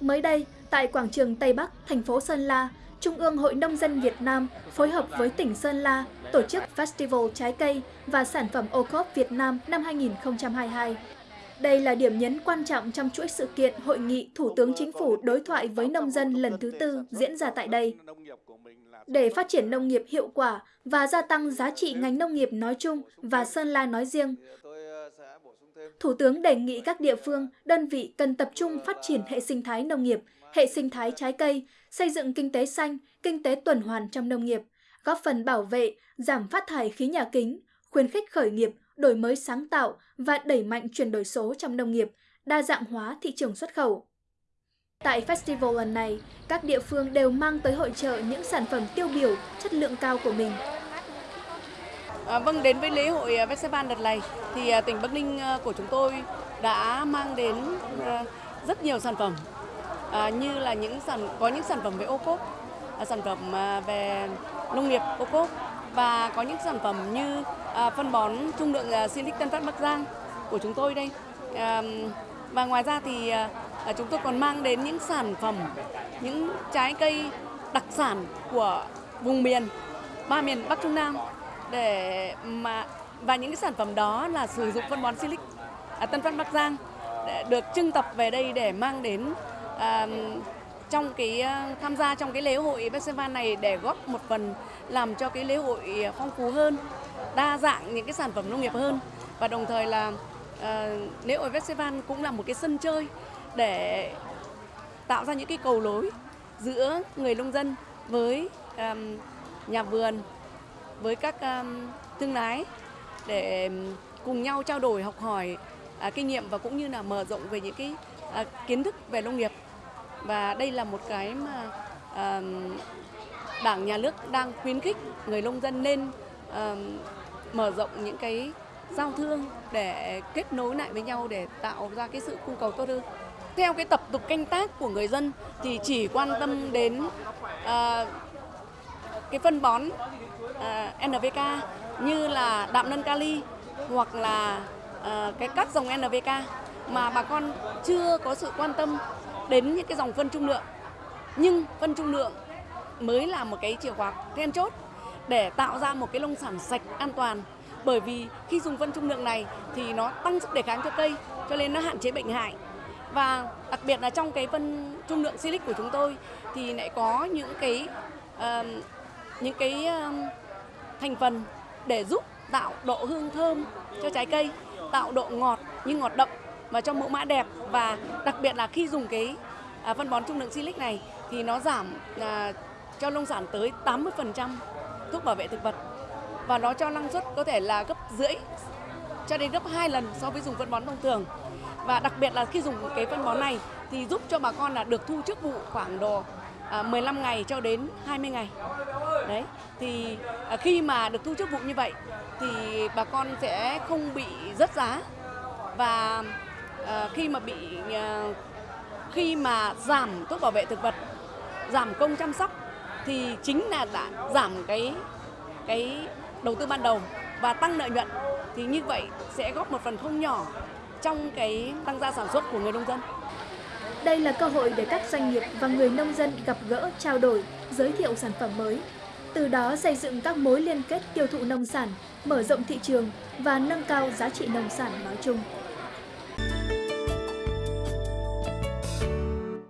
Mới đây, tại quảng trường Tây Bắc, thành phố Sơn La, Trung ương Hội Nông dân Việt Nam phối hợp với tỉnh Sơn La tổ chức Festival Trái cây và sản phẩm ô cốp Việt Nam năm 2022. Đây là điểm nhấn quan trọng trong chuỗi sự kiện Hội nghị Thủ tướng Chính phủ đối thoại với nông dân lần thứ tư diễn ra tại đây. Để phát triển nông nghiệp hiệu quả và gia tăng giá trị ngành nông nghiệp nói chung và Sơn La nói riêng, Thủ tướng đề nghị các địa phương, đơn vị cần tập trung phát triển hệ sinh thái nông nghiệp, hệ sinh thái trái cây, xây dựng kinh tế xanh, kinh tế tuần hoàn trong nông nghiệp, góp phần bảo vệ, giảm phát thải khí nhà kính, khuyến khích khởi nghiệp, đổi mới sáng tạo và đẩy mạnh chuyển đổi số trong nông nghiệp, đa dạng hóa thị trường xuất khẩu. Tại festival lần này, các địa phương đều mang tới hội trợ những sản phẩm tiêu biểu, chất lượng cao của mình. À, vâng, đến với lễ hội à, festival đợt này thì à, tỉnh Bắc Ninh à, của chúng tôi đã mang đến à, rất nhiều sản phẩm à, như là những sản có những sản phẩm về ô cốp, à, sản phẩm à, về nông nghiệp ô cốp và có những sản phẩm như à, phân bón trung lượng à, Silic Tân Phát Bắc Giang của chúng tôi đây. À, và ngoài ra thì à, à chúng tôi còn mang đến những sản phẩm, những trái cây đặc sản của vùng miền, ba miền Bắc Trung Nam để mà và những cái sản phẩm đó là sử dụng phân bón Silic à, Tân Phát Bắc Giang được trưng tập về đây để mang đến à, trong cái ờ, tham gia trong cái lễ hội festival này để góp một phần làm cho cái lễ hội phong phú hơn, đa dạng những cái sản phẩm nông nghiệp hơn. Và đồng thời là à, lễ hội festival cũng là một cái sân chơi để tạo ra những cái cầu lối giữa người nông dân với um, nhà vườn với các um, thương lái để um, cùng nhau trao đổi học hỏi à, kinh nghiệm và cũng như là mở rộng về những cái à, kiến thức về nông nghiệp. Và đây là một cái mà um, đảng nhà nước đang khuyến khích người nông dân nên mở rộng những cái giao thương để kết nối lại với nhau để tạo ra cái sự cung cầu tốt hơn. Theo cái tập tục canh tác của người dân thì chỉ quan tâm đến uh, cái phân bón Ờ, uh, NPK như là đạm nân kali hoặc là uh, cái các dòng NPK mà bà con chưa có sự quan tâm đến những cái dòng phân trung lượng. Nhưng phân trung lượng mới là một cái chìa khóa then chốt để tạo ra một cái nông sản sạch an toàn. Bởi vì khi dùng phân trung lượng này thì nó tăng sức đề kháng cho cây, cho nên nó hạn chế bệnh hại. Và đặc biệt là trong cái phân trung lượng silic của chúng tôi thì lại có những cái uh, những cái uh, thành phần để giúp tạo độ hương thơm cho trái cây, tạo độ ngọt như ngọt đậm và cho mẫu mã đẹp. Và đặc biệt là khi dùng cái à, phân bón trung lượng silic này thì nó giảm à, cho nông sản tới 80% thuốc bảo vệ thực vật. Và nó cho năng suất có thể là gấp rưỡi cho đến gấp 2 lần so với dùng phân bón thông thường. Và đặc biệt là khi dùng cái phân bón này thì giúp cho bà con là được thu trước vụ khoảng độ À, 15 ngày cho đến 20 ngày. Đấy, thì à, khi mà được thu chức vụ như vậy thì bà con sẽ không bị rớt giá. Và à, khi mà bị khi mà giảm thuốc bảo vệ thực vật, giảm công chăm sóc thì chính là đã giảm cái cái đầu tư ban đầu và tăng lợi nhuận. Thì như vậy sẽ góp một phần không nhỏ trong cái tăng gia sản xuất của người nông dân. Đây là cơ hội để các doanh nghiệp và người nông dân gặp gỡ, trao đổi, giới thiệu sản phẩm mới. Từ đó xây dựng các mối liên kết tiêu thụ nông sản, mở rộng thị trường và nâng cao giá trị nông sản nói chung.